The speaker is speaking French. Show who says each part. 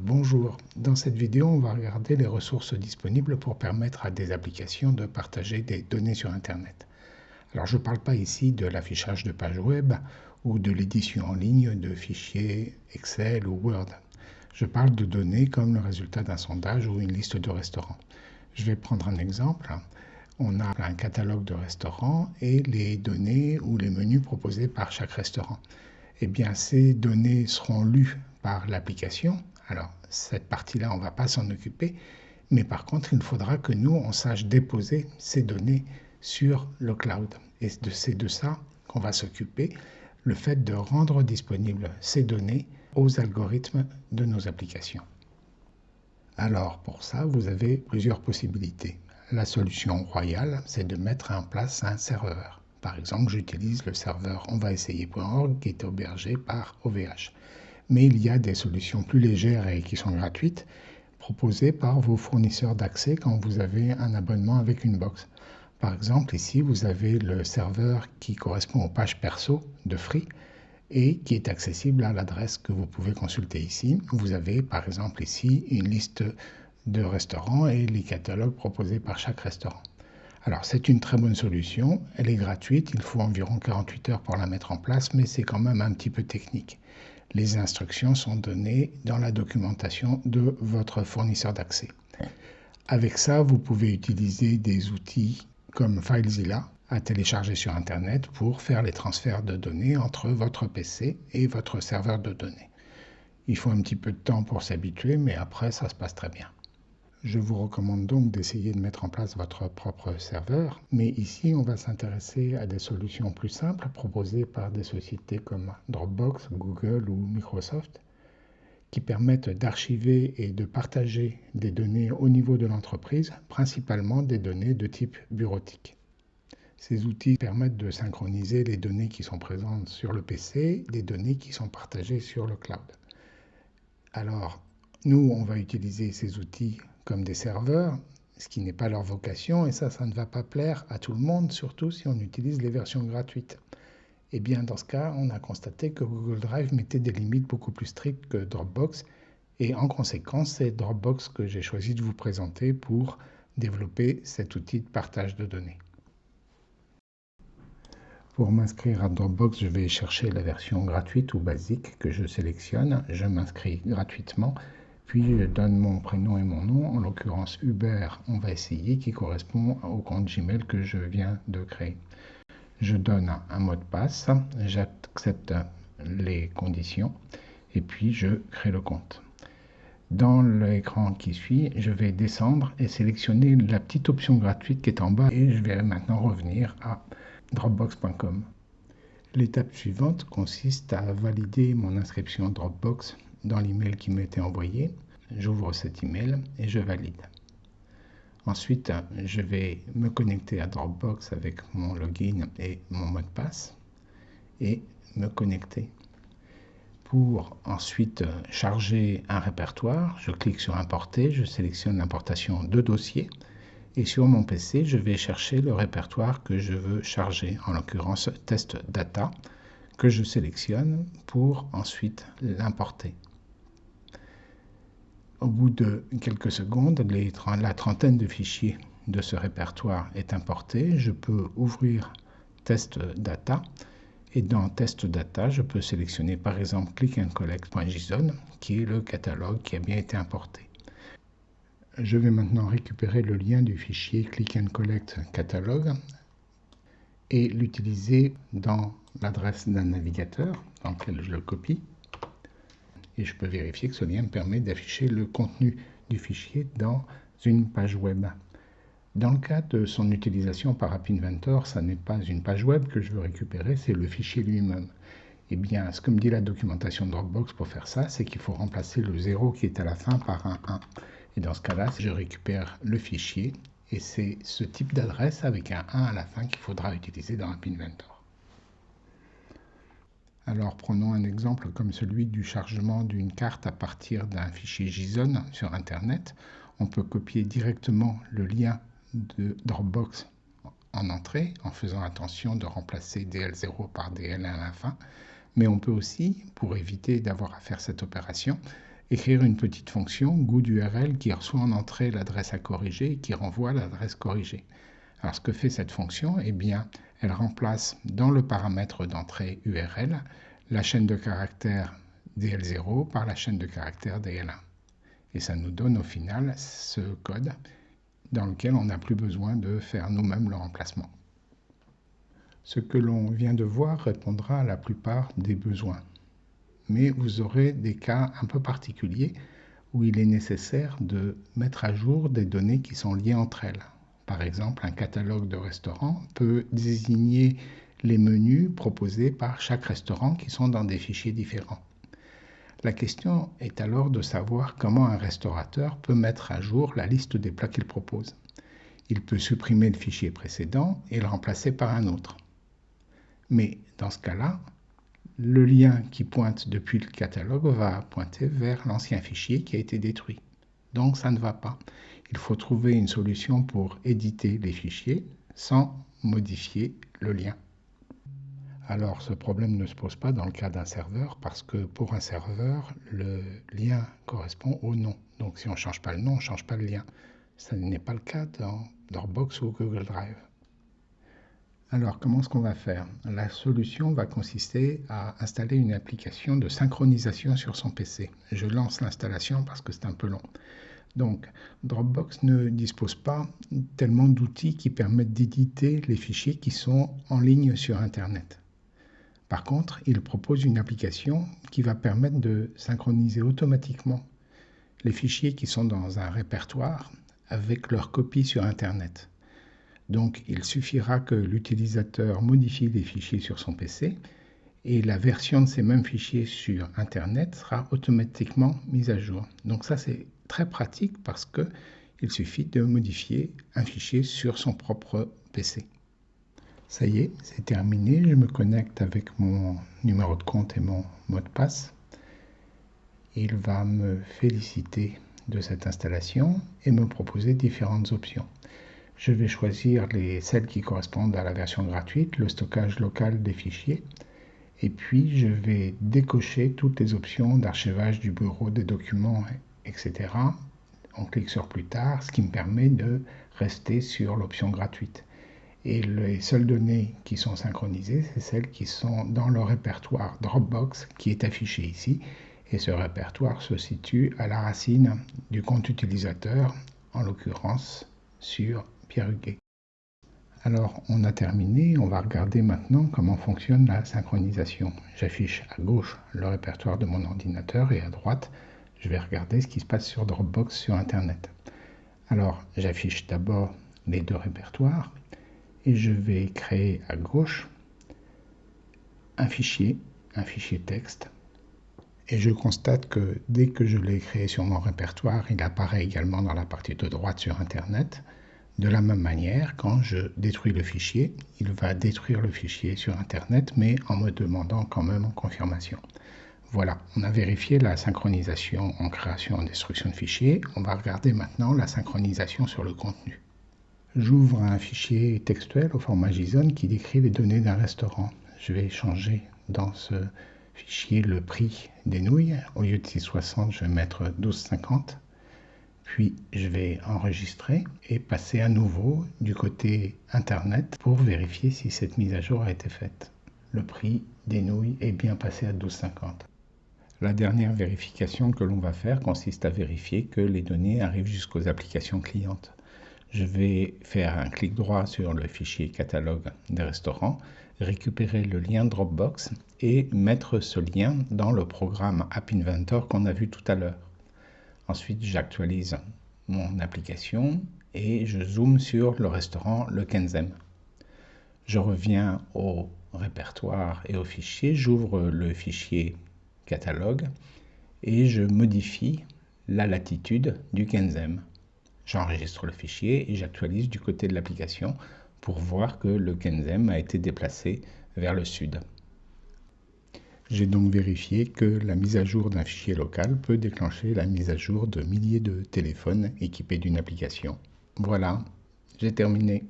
Speaker 1: Bonjour, dans cette vidéo on va regarder les ressources disponibles pour permettre à des applications de partager des données sur Internet. Alors je ne parle pas ici de l'affichage de pages web ou de l'édition en ligne de fichiers Excel ou Word. Je parle de données comme le résultat d'un sondage ou une liste de restaurants. Je vais prendre un exemple. On a un catalogue de restaurants et les données ou les menus proposés par chaque restaurant. Eh bien, ces données seront lues par l'application alors, cette partie-là, on ne va pas s'en occuper, mais par contre, il faudra que nous, on sache déposer ces données sur le cloud. Et c'est de ça qu'on va s'occuper, le fait de rendre disponibles ces données aux algorithmes de nos applications. Alors, pour ça, vous avez plusieurs possibilités. La solution royale, c'est de mettre en place un serveur. Par exemple, j'utilise le serveur onvaessayer.org qui est hébergé par OVH mais il y a des solutions plus légères et qui sont gratuites proposées par vos fournisseurs d'accès quand vous avez un abonnement avec une box. Par exemple, ici, vous avez le serveur qui correspond aux pages perso de Free et qui est accessible à l'adresse que vous pouvez consulter ici. Vous avez par exemple ici une liste de restaurants et les catalogues proposés par chaque restaurant. Alors c'est une très bonne solution, elle est gratuite, il faut environ 48 heures pour la mettre en place, mais c'est quand même un petit peu technique les instructions sont données dans la documentation de votre fournisseur d'accès. Avec ça, vous pouvez utiliser des outils comme FileZilla à télécharger sur Internet pour faire les transferts de données entre votre PC et votre serveur de données. Il faut un petit peu de temps pour s'habituer, mais après, ça se passe très bien. Je vous recommande donc d'essayer de mettre en place votre propre serveur, mais ici on va s'intéresser à des solutions plus simples proposées par des sociétés comme Dropbox, Google ou Microsoft qui permettent d'archiver et de partager des données au niveau de l'entreprise, principalement des données de type bureautique. Ces outils permettent de synchroniser les données qui sont présentes sur le PC, des données qui sont partagées sur le cloud. Alors, nous, on va utiliser ces outils des serveurs, ce qui n'est pas leur vocation, et ça, ça ne va pas plaire à tout le monde, surtout si on utilise les versions gratuites. Eh bien, dans ce cas, on a constaté que Google Drive mettait des limites beaucoup plus strictes que Dropbox, et en conséquence, c'est Dropbox que j'ai choisi de vous présenter pour développer cet outil de partage de données. Pour m'inscrire à Dropbox, je vais chercher la version gratuite ou basique que je sélectionne. Je m'inscris gratuitement puis je donne mon prénom et mon nom, en l'occurrence Hubert, on va essayer, qui correspond au compte Gmail que je viens de créer. Je donne un mot de passe, j'accepte les conditions et puis je crée le compte. Dans l'écran qui suit, je vais descendre et sélectionner la petite option gratuite qui est en bas et je vais maintenant revenir à dropbox.com. L'étape suivante consiste à valider mon inscription Dropbox dans l'email qui été envoyé. J'ouvre cet email et je valide. Ensuite, je vais me connecter à Dropbox avec mon login et mon mot de passe et me connecter. Pour ensuite charger un répertoire, je clique sur Importer, je sélectionne l'importation de dossiers et sur mon PC, je vais chercher le répertoire que je veux charger, en l'occurrence Test Data, que je sélectionne pour ensuite l'importer. Au bout de quelques secondes, la trentaine de fichiers de ce répertoire est importé. Je peux ouvrir Test Data et dans Test Data, je peux sélectionner par exemple click qui est le catalogue qui a bien été importé. Je vais maintenant récupérer le lien du fichier click and collect catalogue et l'utiliser dans l'adresse d'un navigateur dans lequel je le copie et je peux vérifier que ce lien me permet d'afficher le contenu du fichier dans une page web. Dans le cas de son utilisation par App Inventor, ça n'est pas une page web que je veux récupérer, c'est le fichier lui-même. Eh bien, ce que me dit la documentation Dropbox pour faire ça, c'est qu'il faut remplacer le 0 qui est à la fin par un 1. Et dans ce cas-là, je récupère le fichier et c'est ce type d'adresse avec un 1 à la fin qu'il faudra utiliser dans App Inventor. Alors prenons un exemple comme celui du chargement d'une carte à partir d'un fichier JSON sur Internet. On peut copier directement le lien de Dropbox en entrée en faisant attention de remplacer DL0 par DL1 à la fin. Mais on peut aussi, pour éviter d'avoir à faire cette opération, écrire une petite fonction GoodURL qui reçoit en entrée l'adresse à corriger et qui renvoie l'adresse corrigée. Alors ce que fait cette fonction, eh bien, elle remplace dans le paramètre d'entrée URL la chaîne de caractères DL0 par la chaîne de caractères DL1. Et ça nous donne au final ce code dans lequel on n'a plus besoin de faire nous-mêmes le remplacement. Ce que l'on vient de voir répondra à la plupart des besoins. Mais vous aurez des cas un peu particuliers où il est nécessaire de mettre à jour des données qui sont liées entre elles. Par exemple, un catalogue de restaurants peut désigner les menus proposés par chaque restaurant qui sont dans des fichiers différents. La question est alors de savoir comment un restaurateur peut mettre à jour la liste des plats qu'il propose. Il peut supprimer le fichier précédent et le remplacer par un autre. Mais dans ce cas-là, le lien qui pointe depuis le catalogue va pointer vers l'ancien fichier qui a été détruit. Donc ça ne va pas. Il faut trouver une solution pour éditer les fichiers sans modifier le lien. Alors ce problème ne se pose pas dans le cas d'un serveur parce que pour un serveur, le lien correspond au nom. Donc si on ne change pas le nom, on ne change pas le lien. Ce n'est pas le cas dans Dropbox ou Google Drive. Alors, comment est-ce qu'on va faire? La solution va consister à installer une application de synchronisation sur son PC. Je lance l'installation parce que c'est un peu long. Donc, Dropbox ne dispose pas tellement d'outils qui permettent d'éditer les fichiers qui sont en ligne sur Internet. Par contre, il propose une application qui va permettre de synchroniser automatiquement les fichiers qui sont dans un répertoire avec leur copie sur Internet. Donc il suffira que l'utilisateur modifie les fichiers sur son PC et la version de ces mêmes fichiers sur Internet sera automatiquement mise à jour. Donc ça c'est très pratique parce que il suffit de modifier un fichier sur son propre PC. Ça y est, c'est terminé. Je me connecte avec mon numéro de compte et mon mot de passe. Il va me féliciter de cette installation et me proposer différentes options. Je vais choisir les, celles qui correspondent à la version gratuite, le stockage local des fichiers, et puis je vais décocher toutes les options d'archivage du bureau des documents, etc. On clique sur plus tard, ce qui me permet de rester sur l'option gratuite. Et les seules données qui sont synchronisées, c'est celles qui sont dans le répertoire Dropbox qui est affiché ici. Et ce répertoire se situe à la racine du compte utilisateur, en l'occurrence sur Pierre Huguet. Alors, on a terminé. On va regarder maintenant comment fonctionne la synchronisation. J'affiche à gauche le répertoire de mon ordinateur et à droite, je vais regarder ce qui se passe sur Dropbox sur Internet. Alors, j'affiche d'abord les deux répertoires et je vais créer à gauche un fichier, un fichier texte. Et je constate que dès que je l'ai créé sur mon répertoire, il apparaît également dans la partie de droite sur Internet. De la même manière, quand je détruis le fichier, il va détruire le fichier sur Internet, mais en me demandant quand même en confirmation. Voilà, on a vérifié la synchronisation en création et destruction de fichiers. On va regarder maintenant la synchronisation sur le contenu. J'ouvre un fichier textuel au format JSON qui décrit les données d'un restaurant. Je vais changer dans ce fichier le prix des nouilles. Au lieu de 6,60, je vais mettre 12,50. Puis je vais enregistrer et passer à nouveau du côté Internet pour vérifier si cette mise à jour a été faite. Le prix des nouilles est bien passé à 12,50. La dernière vérification que l'on va faire consiste à vérifier que les données arrivent jusqu'aux applications clientes. Je vais faire un clic droit sur le fichier catalogue des restaurants, récupérer le lien Dropbox et mettre ce lien dans le programme App Inventor qu'on a vu tout à l'heure. Ensuite, j'actualise mon application et je zoome sur le restaurant Le Kenzem. Je reviens au répertoire et au fichier, j'ouvre le fichier catalogue et je modifie la latitude du Kenzem. J'enregistre le fichier et j'actualise du côté de l'application pour voir que le Kenzem a été déplacé vers le sud. J'ai donc vérifié que la mise à jour d'un fichier local peut déclencher la mise à jour de milliers de téléphones équipés d'une application. Voilà, j'ai terminé.